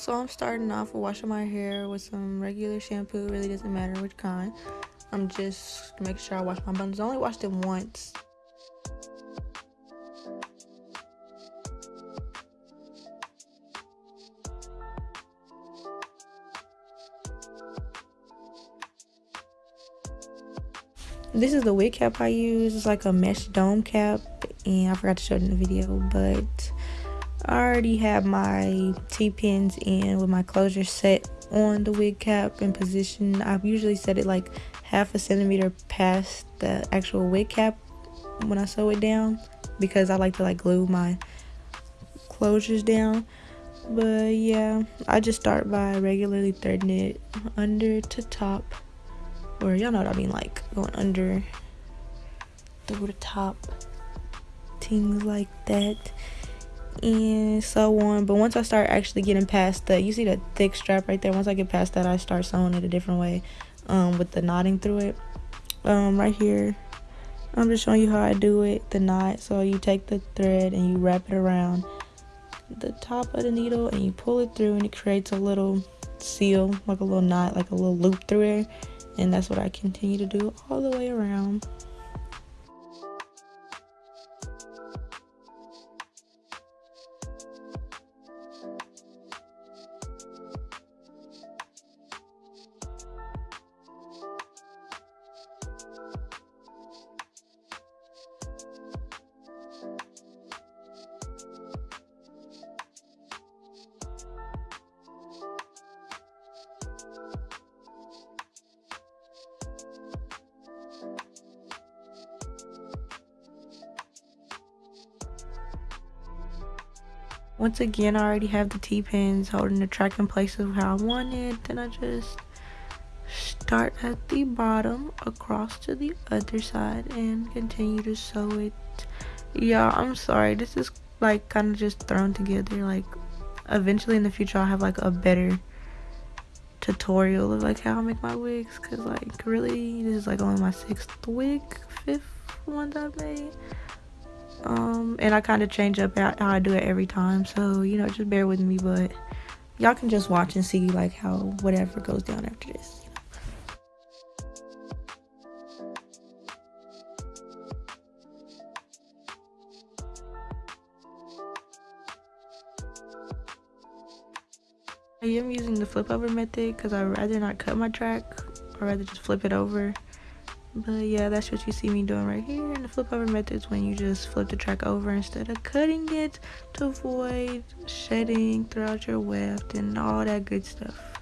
So I'm starting off with washing my hair with some regular shampoo. It really doesn't matter which kind. I'm just making sure I wash my buns. I only washed it once. This is the wig cap I use. It's like a mesh dome cap. And I forgot to show it in the video. But I already have my T-pins in with my closure set on the wig cap in position. I've usually set it like half a centimeter past the actual wig cap when I sew it down because I like to like glue my closures down. But yeah, I just start by regularly threading it under to top. Or y'all know what I mean, like going under through the top. Things like that and so on. But once i start actually getting past the you see the thick strap right there? Once i get past that i start sewing it a different way um, with the knotting through it um, right here. I'm just showing you how i do it the knot. So you take the thread and you wrap it around the top of the needle and you pull it through and it creates a little seal like a little knot like a little loop through there. And that's what i continue to do all the way around once again i already have the t-pins holding the track in place of how i want it. Then i just start at the bottom across to the other side and continue to sew it. Yeah i'm sorry. This is like kind of just thrown together. Like eventually in the future i'll have like a better tutorial of like how i make my wigs. Because like really this is like only my sixth wig fifth one that i've made um and i kind of change up how i do it every time so you know just bear with me but y'all can just watch and see like how whatever goes down after this I am using the flip over method because I'd rather not cut my track. I'd rather just flip it over but yeah that's what you see me doing right here and the flip over method is when you just flip the track over instead of cutting it to avoid shedding throughout your weft and all that good stuff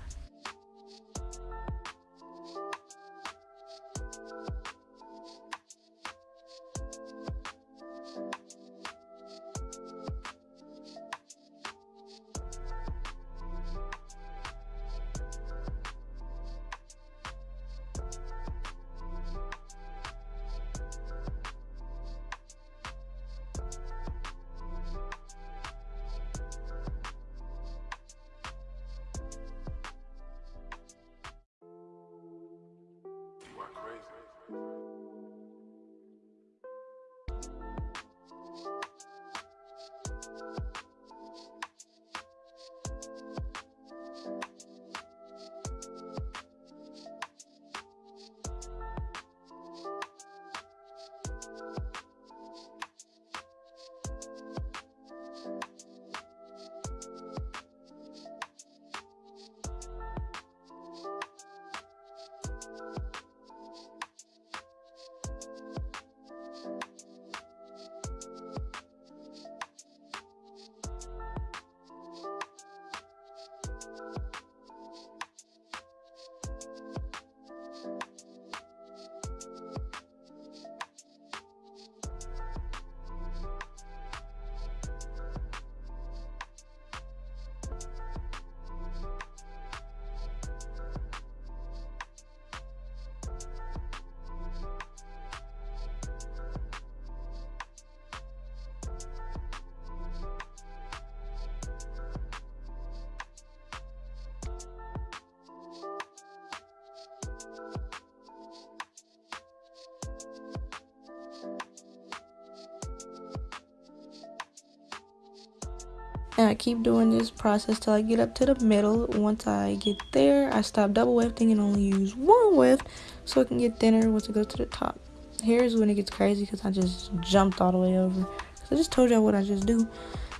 and I keep doing this process till I get up to the middle. Once I get there, I stop double wefting and only use one weft so it can get thinner once it goes to the top. Here's when it gets crazy because I just jumped all the way over. I just told y'all what I just do.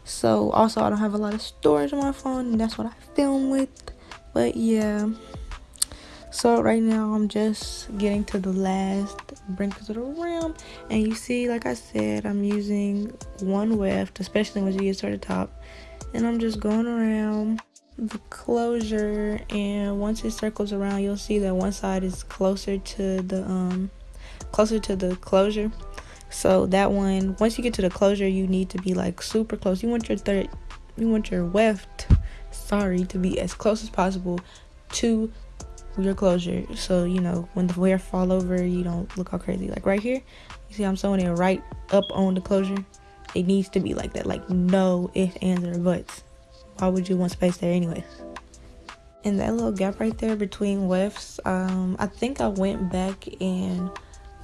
So also I don't have a lot of storage on my phone and that's what I film with. But yeah. So right now I'm just getting to the last wrinkles of the rim. And you see, like I said, I'm using one weft, especially when you get to the top and I'm just going around the closure and once it circles around you'll see that one side is closer to the um closer to the closure. So that one once you get to the closure you need to be like super close. You want your third you want your weft sorry to be as close as possible to your closure. So you know when the wear fall over you don't look all crazy. Like right here you see i'm sewing it right up on the closure it needs to be like that. Like no ifs ands or buts. Why would you want space there anyways and that little gap right there between wefts um i think i went back and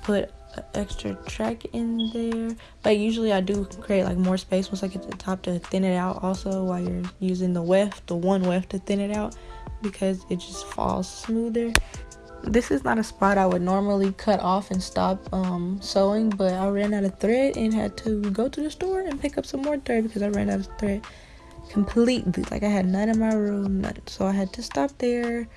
put extra track in there. But usually i do create like more space once i get to the top to thin it out also while you're using the weft the one weft to thin it out because it just falls smoother this is not a spot I would normally cut off and stop um, sewing, but I ran out of thread and had to go to the store and pick up some more thread because I ran out of thread completely. Like I had none in my room, none. So I had to stop there,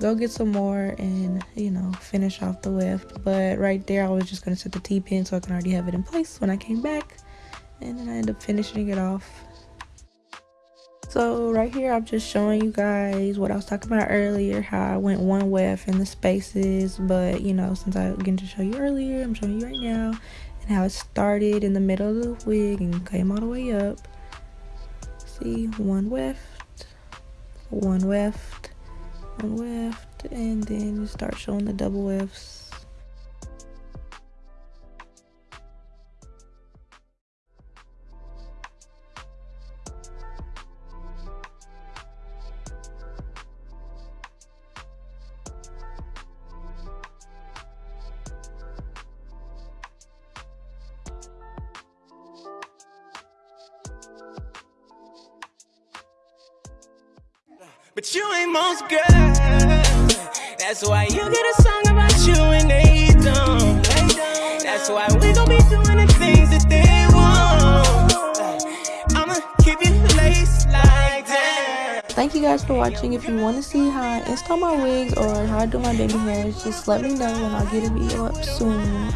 go get some more, and you know finish off the weft. But right there, I was just gonna set the T-pin so I can already have it in place when I came back, and then I ended up finishing it off so right here i'm just showing you guys what i was talking about earlier how i went one weft in the spaces. But you know since i began to show you earlier i'm showing you right now and how it started in the middle of the wig and came all the way up. See one weft one weft one weft and then you start showing the double wefts But you ain't most girls. That's why you get a song about you and they don't. That's why we gon' be doing the things that they want. I'ma keep you laced like that. Thank you guys for watching. If you want to see how I install my wigs or how I do my baby hairs, just let me know and I'll get a video up soon.